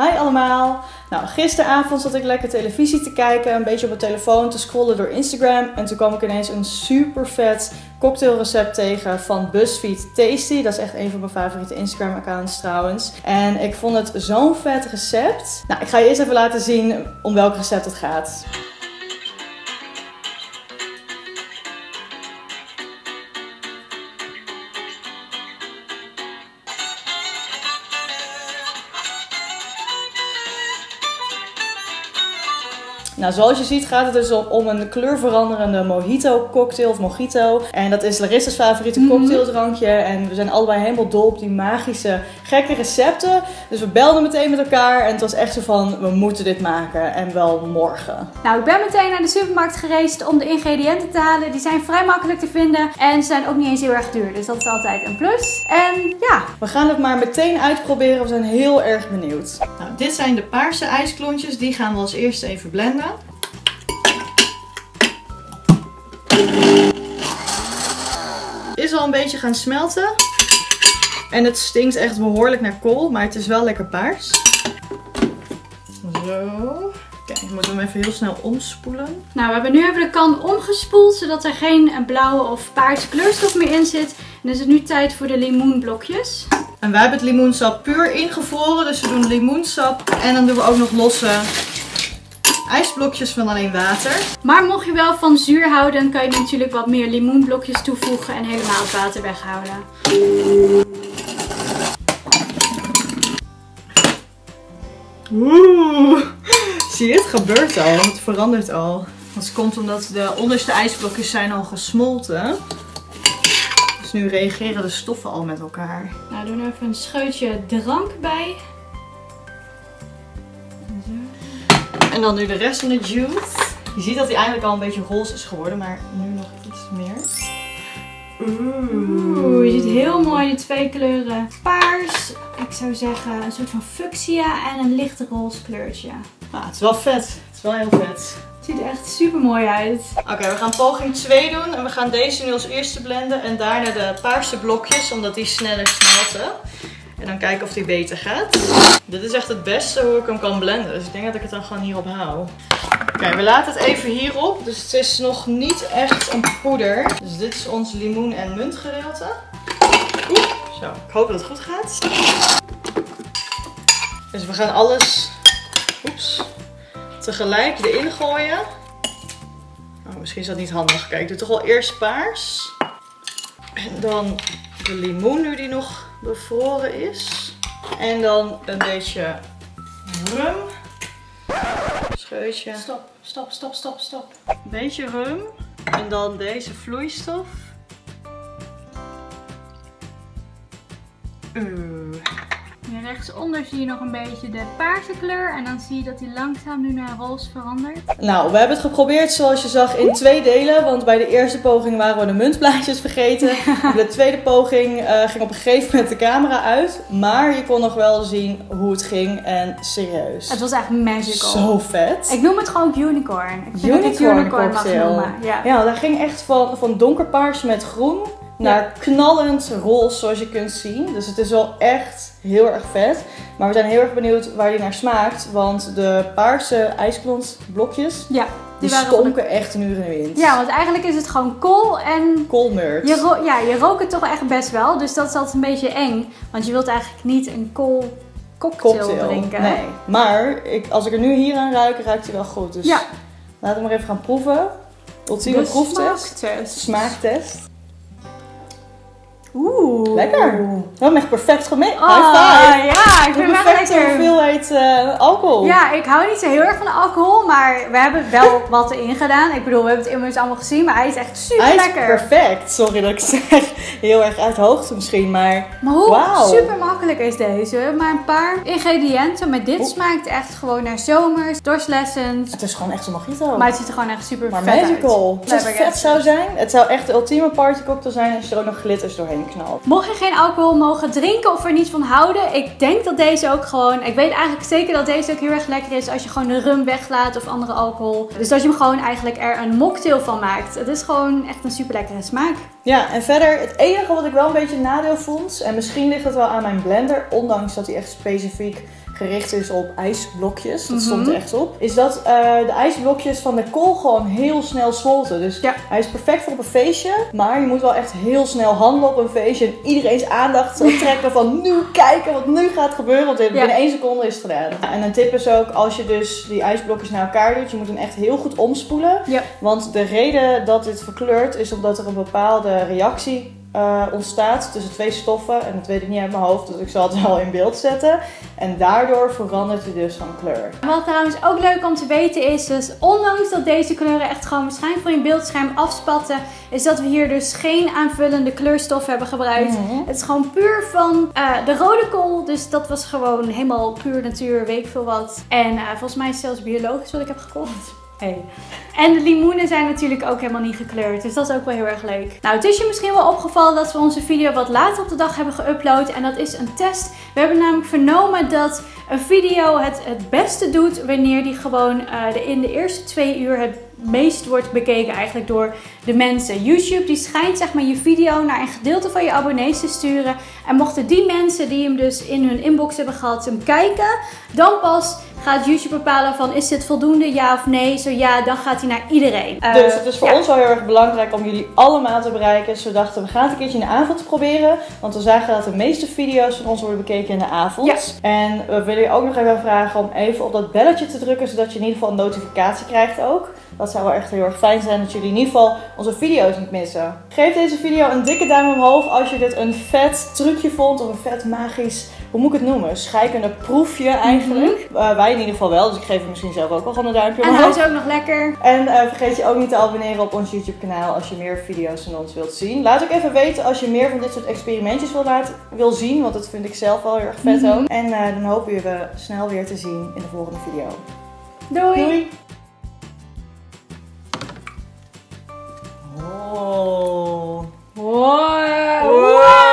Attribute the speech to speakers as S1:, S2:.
S1: Hi allemaal! Nou, gisteravond zat ik lekker televisie te kijken, een beetje op mijn telefoon te scrollen door Instagram. En toen kwam ik ineens een super vet cocktailrecept tegen van BuzzFeed Tasty. Dat is echt een van mijn favoriete Instagram accounts trouwens. En ik vond het zo'n vet recept. Nou, ik ga je eerst even laten zien om welk recept het gaat. Nou, zoals je ziet gaat het dus om, een kleurveranderende mojito cocktail of mojito. En dat is Larissa's favoriete
S2: Mhm.
S1: cocktaildrankje. En we zijn allebei helemaal dol op die magische, gekke recepten. Dus we belden meteen met elkaar en het was echt zo van, we moeten dit maken. En wel morgen.
S2: Nou, ik ben meteen naar de supermarkt gereisd om de ingrediënten te halen. Die zijn vrij makkelijk te vinden en ze zijn ook niet eens heel erg duur. Dus dat is altijd een plus. En ja,
S1: We gaan het maar meteen uitproberen. We zijn heel erg benieuwd. Nou, dit zijn de paarse ijsklontjes. Die gaan we als eerste even blenden. Is al een beetje gaan smelten. En het stinkt echt behoorlijk naar kool, maar het is wel lekker paars. Zo. Kijk, ik moet hem even heel snel omspoelen.
S2: nou, we hebben nu even de kan omgespoeld zodat er geen blauwe of paarse kleurstof meer in zit. En dan is het nu tijd voor de limoenblokjes.
S1: En wij hebben het limoensap puur ingevroren. Dus we doen limoensap. En dan doen we ook nog losse ijsblokjes van alleen water.
S2: Maar mocht je wel van zuur houden, dan kan je natuurlijk wat meer limoenblokjes toevoegen en helemaal het water weghouden.
S1: Oeh, zie je, het gebeurt al. Het verandert al. Dat komt omdat de onderste ijsblokjes zijn al gesmolten. Dus nu reageren de stoffen al met elkaar.
S2: Nou, doen even een scheutje drank bij.
S1: En dan nu de rest van de juice. Je ziet dat hij eigenlijk al een beetje roze is geworden, maar nu nog iets meer.
S2: Oeh, je ziet heel mooi die twee kleuren. Paars, ik zou zeggen een soort van fuchsia en een licht roze kleurtje.
S1: Nou, het is wel vet. Het is wel heel vet.
S2: Het ziet er echt super mooi uit.
S1: Oké, we gaan poging 2 doen. En we gaan deze nu als eerste blenden. En daarna de paarse blokjes, omdat die sneller smelten. En dan kijken of die beter gaat. Dit is echt het beste hoe ik hem kan blenden. Dus ik denk dat ik het dan gewoon hierop hou. Oké, we laten het even hierop. Dus het is nog niet echt een poeder. Dus dit is ons limoen- en muntgedeelte. Oeh, zo. Ik hoop dat het goed gaat. Dus we gaan alles tegelijk erin gooien. Oh, misschien is dat niet handig. Kijk, ik doe toch wel eerst paars. En dan de limoen nu die nog bevroren is. En dan een beetje rum. Scheutje.
S2: Stop, stop, stop, stop, stop.
S1: Een beetje rum. En dan deze vloeistof.
S2: Hier rechtsonder zie je nog een beetje de paarse kleur. En dan zie je dat die langzaam nu naar roze verandert.
S1: Nou, we hebben het geprobeerd zoals je zag in twee delen. Want bij de eerste poging waren we de muntblaadjes vergeten. De tweede poging eh, ging op een gegeven moment de camera uit. Maar je kon nog wel zien hoe het ging. En serieus.
S2: Het was echt magical.
S1: Zo vet.
S2: Ik noem het gewoon unicorn. Ik vind
S1: Unicorn
S2: unicorn mag noemen. Ja.
S1: Ja, dat ging echt van, van donkerpaars met groen naar knallend roze zoals je kunt zien. Dus het is wel echt heel erg vet. Maar we zijn heel erg benieuwd waar die naar smaakt. Want de paarse ijsklontblokjes,
S2: Ja,
S1: die,
S2: die
S1: stonken echt een uur in de wind.
S2: Ja, want eigenlijk is het gewoon kool en
S1: Koolmeurt.
S2: je, ja, je rookt het toch echt best wel. Dus dat is altijd een beetje eng. Want je wilt eigenlijk niet een kool cocktail,
S1: cocktail.
S2: drinken.
S1: Nee. Maar ik, als ik er nu hier aan ruik, ruikt hij wel goed. Dus
S2: Ja.
S1: laten we maar even gaan proeven. Ultieme
S2: De
S1: proeftest.
S2: smaaktest.
S1: Smaaktest.
S2: Oeh.
S1: Lekker. We hebben echt perfect.
S2: Oh,
S1: High five.
S2: ja, ik
S1: eh, alcohol.
S2: Ja, ik hou niet zo heel erg van alcohol, maar we hebben wel wat erin gedaan. Ik bedoel, we hebben het immers allemaal gezien, maar hij is echt super
S1: Hij is
S2: lekker.
S1: perfect. Sorry dat ik zeg. Heel erg uit hoogte misschien, maar...
S2: Maar hoe
S1: Wauw.
S2: super makkelijk is deze? Maar een paar ingrediënten, maar dit smaakt echt gewoon naar zomers, dorstlessens.
S1: Het is gewoon echt een mojito.
S2: Maar het ziet er gewoon echt super
S1: Maar
S2: vet
S1: magical.
S2: uit.
S1: Als het vet zou zijn, het zou echt de ultieme partycocktail zijn als je er ook nog glitters doorheen knalt.
S2: Mocht je geen alcohol mogen drinken of er niet van houden, ik denk dat deze ook gewoon. Ik weet eigenlijk zeker dat deze ook heel erg lekker is als je gewoon de rum weglaat of andere alcohol. Dus dat je hem gewoon eigenlijk er een mocktail van maakt. Het is gewoon echt een super lekkere smaak.
S1: Ja, en verder, het enige wat ik wel een beetje nadeel vond, en misschien ligt het wel aan mijn blender, ondanks dat hij echt specifiek gericht is op ijsblokjes, dat
S2: Mhm.
S1: stond er echt op, is dat eh, de ijsblokjes van de kool gewoon heel snel smolten. Dus
S2: Ja.
S1: hij is perfect voor op een feestje, maar je moet wel echt heel snel handelen op een feestje en iedereen's aandacht trekken van nu kijken wat nu gaat gebeuren, want binnen één seconde is het gedaan. En een tip is ook, als je dus die ijsblokjes naar elkaar doet, je moet hem echt heel goed omspoelen.
S2: Ja.
S1: Want de reden dat dit verkleurt is omdat er een bepaalde reactie eh, ontstaat tussen twee stoffen. En dat weet ik niet uit mijn hoofd, dus ik zal het wel in beeld zetten. En daardoor verandert hij dus van kleur.
S2: Wat trouwens ook leuk om te weten is, dus ondanks dat deze kleuren echt gewoon waarschijnlijk voor je beeldscherm afspatten, is dat we hier dus geen aanvullende kleurstof hebben gebruikt.
S1: Mhm.
S2: Het is gewoon puur van eh, de rode kool, dus dat was gewoon helemaal puur natuur, weet ik veel wat. En eh, volgens mij is het zelfs biologisch wat ik heb gekocht. Hey. En de limoenen zijn natuurlijk ook helemaal niet gekleurd. Dus dat is ook wel heel erg leuk. Nou, het is je misschien wel opgevallen dat we onze video wat later op de dag hebben geüpload. En dat is een test. We hebben namelijk vernomen dat een video het het beste doet wanneer die gewoon eh, de, in de eerste twee uur het meest wordt bekeken eigenlijk door de mensen. YouTube die schijnt zeg maar je video naar een gedeelte van je abonnees te sturen. En mochten die mensen die hem dus in hun inbox hebben gehad hem kijken, dan pas gaat YouTube bepalen van is dit voldoende ja of nee. Zo ja, dan gaat hij naar iedereen. Eh,
S1: dus het is voor
S2: ja.
S1: ons wel heel erg belangrijk om jullie allemaal te bereiken. Dus we dachten, we gaan het een keertje in de avond proberen. Want we zagen dat de meeste video's van ons worden bekeken in de avond.
S2: Ja.
S1: En we willen je ook nog even vragen om even op dat belletje te drukken. Zodat je in ieder geval een notificatie krijgt ook. Dat zou wel echt heel erg fijn zijn dat jullie in ieder geval onze video's niet missen. Geef deze video een dikke duim omhoog als je dit een vet trucje vond. Of een vet magisch, hoe moet ik het noemen? Schijkende proefje eigenlijk. Mhm. Eh, wij in ieder geval wel, dus ik geef hem misschien zelf ook wel van een duimpje omhoog.
S2: En hij is ook nog lekker.
S1: En eh, vergeet je ook niet te abonneren op ons YouTube kanaal als je meer video's van ons wilt zien. Laat ook even weten als je meer van dit soort experimentjes wil, laten, wil zien, want dat vind ik zelf wel heel erg vet
S2: mhm.
S1: ook. En eh, dan hopen we je snel weer te zien in de volgende video.
S2: Doei!
S1: Doei. Oh. Wow.